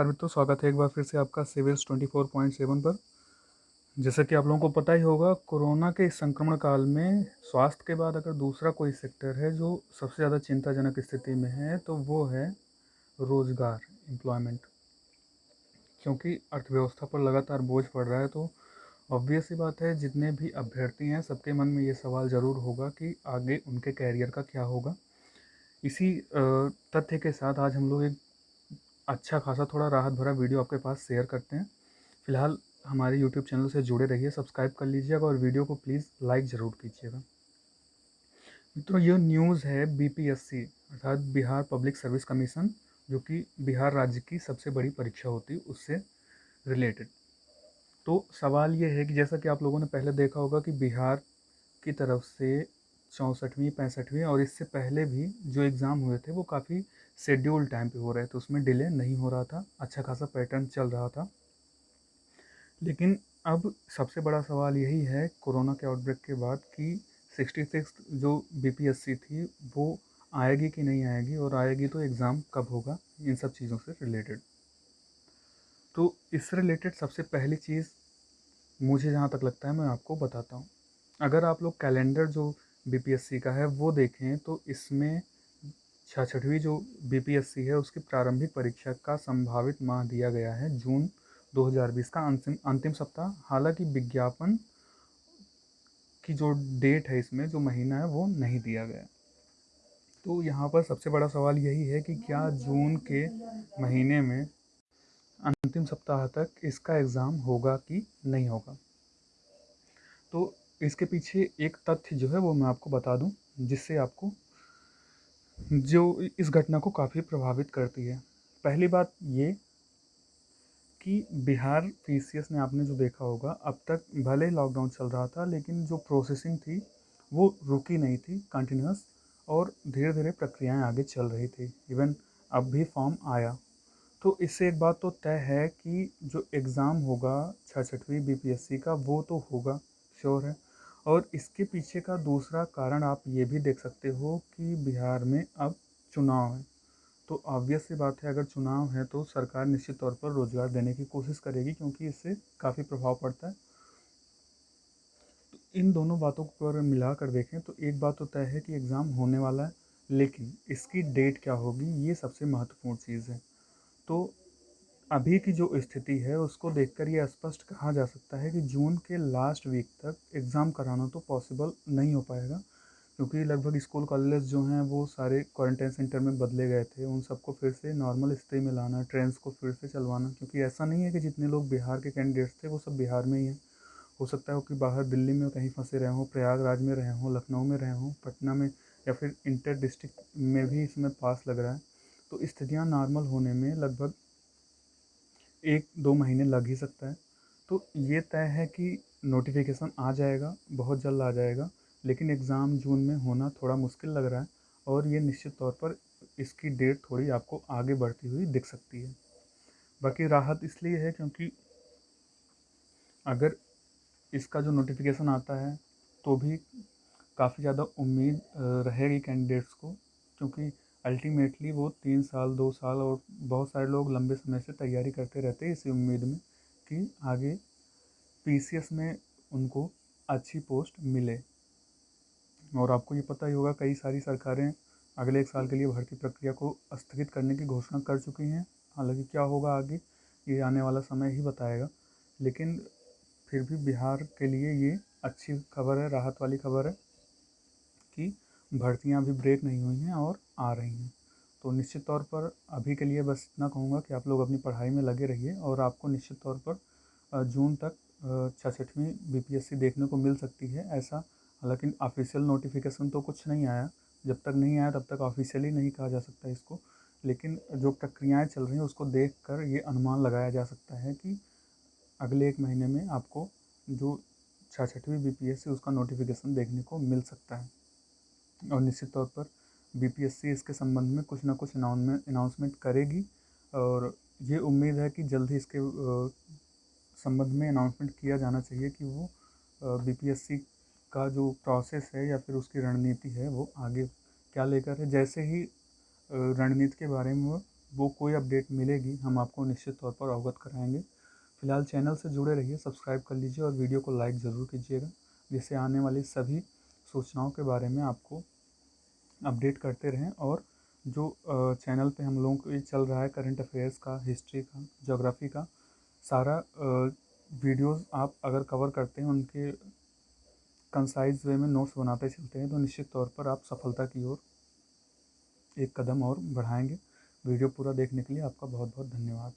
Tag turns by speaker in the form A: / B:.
A: नमस्कार मित्रों, स्वागत है एक बार फिर से आपका सिविल्स 24.7 पर। जैसा कि आप लोगों को पता ही होगा, कोरोना के संक्रमण काल में स्वास्थ्य के बाद अगर दूसरा कोई सेक्टर है जो सबसे ज़्यादा चिंताजनक स्थिति में है तो वो है रोज़गार एम्प्लॉयमेंट क्योंकि अर्थव्यवस्था पर लगातार बोझ पड़ रहा है तो ऑब्वियस ही बात है, जितने भी अभ्यर्थी हैं, सबके मन में ये सवाल ज़रूर होगा कि आगे उनके कैरियर का क्या होगा। इसी तथ्य के साथ आज हम लोग एक अच्छा खासा थोड़ा राहत भरा वीडियो आपके पास शेयर करते हैं। फ़िलहाल हमारे यूट्यूब चैनल से जुड़े रहिए, सब्सक्राइब कर लीजिएगा और वीडियो को प्लीज़ लाइक ज़रूर कीजिएगा। मित्रों, ये न्यूज़ है बीपीएससी अर्थात बिहार पब्लिक सर्विस कमीशन, जो कि बिहार राज्य की सबसे बड़ी परीक्षा होती है उससे रिलेटेड तो सवाल ये है कि जैसा कि आप लोगों ने पहले देखा होगा कि बिहार की तरफ़ से चौंसठवीं, पैंसठवीं और इससे पहले भी जो एग्ज़ाम हुए थे, वो काफ़ी शेड्यूल टाइम पे हो रहे थे उसमें डिले नहीं हो रहा था अच्छा खासा पैटर्न चल रहा था। लेकिन अब सबसे बड़ा सवाल यही है कोरोना के आउटब्रेक के बाद कि सिक्सटी सिक्स जो बीपीएससी थी, वो आएगी कि नहीं आएगी और आएगी तो एग्ज़ाम कब होगा, इन सब चीज़ों से रिलेटेड। तो इससे रिलेटेड सबसे पहली चीज़ मुझे जहाँ तक लगता है, मैं आपको बताता हूँ। अगर आप लोग कैलेंडर जो बीपीएससी का है, वो देखें तो इसमें छठवीं जो बीपीएससी है, उसकी प्रारंभिक परीक्षा का संभावित माह दिया गया है जून 2020 का अंतिम अंतिम सप्ताह। हालाँकि विज्ञापन की जो डेट है इसमें, जो महीना है, वो नहीं दिया गया। तो यहाँ पर सबसे बड़ा सवाल यही है कि क्या जून के महीने में अंतिम सप्ताह तक इसका एग्ज़ाम होगा कि नहीं होगा? तो इसके पीछे एक तथ्य जो है, वो मैं आपको बता दूँ, जिससे आपको जो इस घटना को काफ़ी प्रभावित करती है। पहली बात ये कि बिहार पी ने आपने जो देखा होगा, अब तक भले लॉकडाउन चल रहा था, लेकिन जो प्रोसेसिंग थी, वो रुकी नहीं थी कंटिन्यूस और धीरे धीरे प्रक्रियाएँ आगे चल रही थी। इवन अब भी फॉर्म आया। तो इससे एक बात तो तय है कि जो एग्ज़ाम होगा छठवीं बीपीएससी का, वो तो होगा श्योर है। और इसके पीछे का दूसरा कारण आप ये भी देख सकते हो कि बिहार में अब चुनाव है। तो ऑब्वियस सी बात है, अगर चुनाव है तो सरकार निश्चित तौर पर रोज़गार देने की कोशिश करेगी क्योंकि इससे काफ़ी प्रभाव पड़ता है। तो इन दोनों बातों को अगर मिला कर देखें तो एक बात तो तय है कि एग्ज़ाम होने वाला है, लेकिन इसकी डेट क्या होगी, ये सबसे महत्वपूर्ण चीज़ है। तो अभी की जो स्थिति है, उसको देखकर ये स्पष्ट कहा जा सकता है कि जून के लास्ट वीक तक एग्ज़ाम कराना तो पॉसिबल नहीं हो पाएगा, क्योंकि लगभग स्कूल कॉलेज जो हैं, वो सारे क्वारंटाइन सेंटर में बदले गए थे। उन सबको फिर से नॉर्मल स्थिति में लाना ट्रेंड्स को फिर से चलवाना, क्योंकि ऐसा नहीं है कि जितने लोग बिहार के कैंडिडेट्स थे, वो सब बिहार में ही हैं। हो सकता है कि बाहर दिल्ली में कहीं फंसे रहे हों, प्रयागराज में रहे हों, लखनऊ में रहे हों, पटना में, या फिर इंटर डिस्ट्रिक्ट में भी इसमें पास लग रहा है। तो स्थितियाँ नॉर्मल होने में लगभग एक दो महीने लग ही सकता है। तो ये तय है कि नोटिफिकेशन आ जाएगा, बहुत जल्द आ जाएगा, लेकिन एग्ज़ाम जून में होना थोड़ा मुश्किल लग रहा है और ये निश्चित तौर पर इसकी डेट थोड़ी आपको आगे बढ़ती हुई दिख सकती है। बाकी राहत इसलिए है क्योंकि अगर इसका जो नोटिफिकेशन आता है तो भी काफ़ी ज़्यादा उम्मीद रहेगी कैंडिडेट्स को, क्योंकि अल्टीमेटली वो तीन साल, दो साल और बहुत सारे लोग लंबे समय से तैयारी करते रहते हैं इसी उम्मीद में कि आगे पीसीएस में उनको अच्छी पोस्ट मिले। और आपको ये पता ही होगा, कई सारी सरकारें अगले एक साल के लिए भर्ती प्रक्रिया को स्थगित करने की घोषणा कर चुकी हैं। हालाँकि क्या होगा आगे, ये आने वाला समय ही बताएगा। लेकिन फिर भी बिहार के लिए ये अच्छी खबर है, राहत वाली खबर है कि भर्तियाँ अभी ब्रेक नहीं हुई हैं और आ रही हैं। तो निश्चित तौर पर अभी के लिए बस इतना कहूँगा कि आप लोग अपनी पढ़ाई में लगे रहिए और आपको निश्चित तौर पर जून तक छठवीं बी देखने को मिल सकती है ऐसा। हालाँकि ऑफिशियल नोटिफिकेशन तो कुछ नहीं आया। जब तक नहीं आया तब तक ऑफिशियली नहीं कहा जा सकता इसको। लेकिन जो प्रक्रियाएँ चल रही हैं उसको देख कर ये अनुमान लगाया जा सकता है कि अगले एक महीने में आपको जो छठवीं बी पी उसका नोटिफिकेशन देखने को मिल सकता है। और निश्चित तौर पर बीपीएससी इसके संबंध में कुछ ना कुछ अनाउंसमेंट करेगी और ये उम्मीद है कि जल्द ही इसके संबंध में अनाउंसमेंट किया जाना चाहिए कि वो बीपीएससी का जो प्रोसेस है या फिर उसकी रणनीति है वो आगे क्या लेकर है। जैसे ही रणनीति के बारे में वो वो कोई अपडेट मिलेगी, हम आपको निश्चित तौर पर अवगत कराएँगे। फ़िलहाल चैनल से जुड़े रहिए सब्सक्राइब कर लीजिए और वीडियो को लाइक ज़रूर कीजिएगा, जिससे आने वाली सभी सूचनाओं के बारे में आपको अपडेट करते रहें और जो चैनल पे हम लोगों को चल रहा है करंट अफेयर्स का, हिस्ट्री का जोग्राफ़ी का, सारा वीडियोस आप अगर कवर करते हैं, उनके कंसाइज वे में नोट्स बनाते चलते हैं तो निश्चित तौर पर आप सफलता की ओर एक कदम और बढ़ाएँगे। वीडियो पूरा देखने के लिए आपका बहुत बहुत धन्यवाद।